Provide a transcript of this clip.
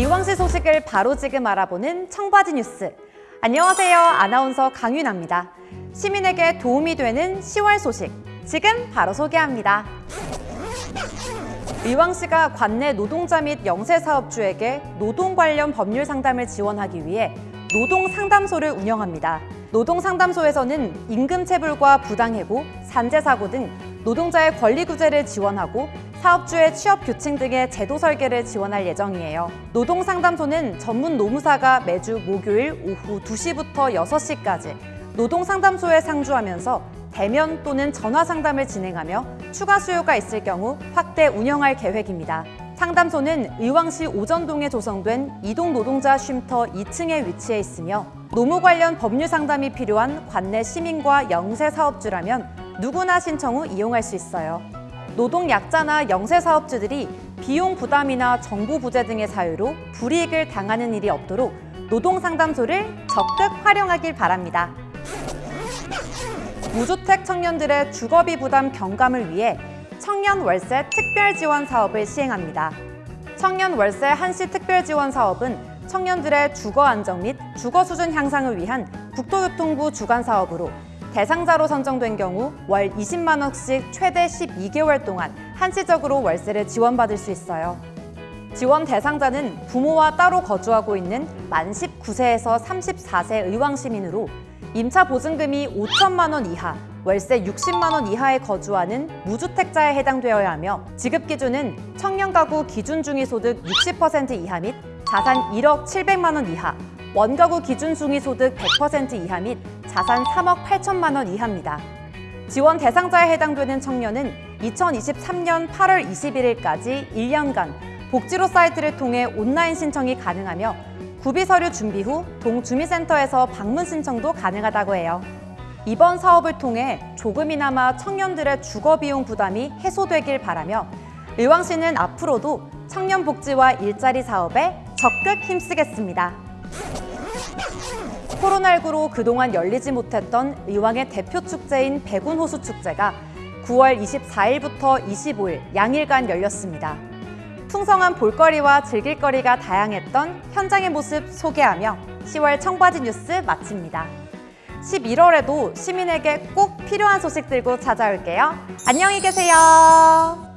의왕시 소식을 바로 지금 알아보는 청바지 뉴스. 안녕하세요. 아나운서 강윤아입니다. 시민에게 도움이 되는 10월 소식. 지금 바로 소개합니다. 의왕시가 관내 노동자 및 영세사업주에게 노동 관련 법률 상담을 지원하기 위해 노동상담소를 운영합니다. 노동상담소에서는 임금 체불과 부당해고, 산재사고 등 노동자의 권리 구제를 지원하고 사업주의 취업 규칙 등의 제도 설계를 지원할 예정이에요. 노동상담소는 전문 노무사가 매주 목요일 오후 2시부터 6시까지 노동상담소에 상주하면서 대면 또는 전화 상담을 진행하며 추가 수요가 있을 경우 확대 운영할 계획입니다. 상담소는 의왕시 오전동에 조성된 이동 노동자 쉼터 2층에 위치해 있으며 노무 관련 법률 상담이 필요한 관내 시민과 영세 사업주라면 누구나 신청 후 이용할 수 있어요. 노동 약자나 영세 사업주들이 비용 부담이나 정보 부재 등의 사유로 불이익을 당하는 일이 없도록 노동 상담소를 적극 활용하길 바랍니다. 무주택 청년들의 주거비 부담 경감을 위해 청년 월세 특별 지원 사업을 시행합니다. 청년 월세 한시 특별 지원 사업은 청년들의 주거 안정 및 주거 수준 향상을 위한 국토교통부 주관 사업으로 대상자로 선정된 경우 월 20만 원씩 최대 12개월 동안 한시적으로 월세를 지원받을 수 있어요. 지원 대상자는 부모와 따로 거주하고 있는 만 19세에서 34세 의왕 시민으로 임차 보증금이 5천만 원 이하, 월세 60만 원 이하에 거주하는 무주택자에 해당되어야 하며 지급 기준은 청년 가구 기준 중위소득 60% 이하 및 자산 1억 700만 원 이하, 원가구 기준 중위소득 100% 이하 및 자산 3억 8천만 원 이하입니다. 지원 대상자에 해당되는 청년은 2023년 8월 21일까지 1년간 복지로 사이트를 통해 온라인 신청이 가능하며 구비 서류 준비 후 동주민센터에서 방문 신청도 가능하다고 해요. 이번 사업을 통해 조금이나마 청년들의 주거 비용 부담이 해소되길 바라며 의왕시는 앞으로도 청년 복지와 일자리 사업에 적극 힘쓰겠습니다. 코로나19로 그동안 열리지 못했던 의왕의 대표 축제인 백운호수 축제가 9월 24일부터 25일 양일간 열렸습니다. 풍성한 볼거리와 즐길거리가 다양했던 현장의 모습 소개하며 10월 청바지 뉴스 마칩니다. 11월에도 시민에게 꼭 필요한 소식 들고 찾아올게요. 안녕히 계세요.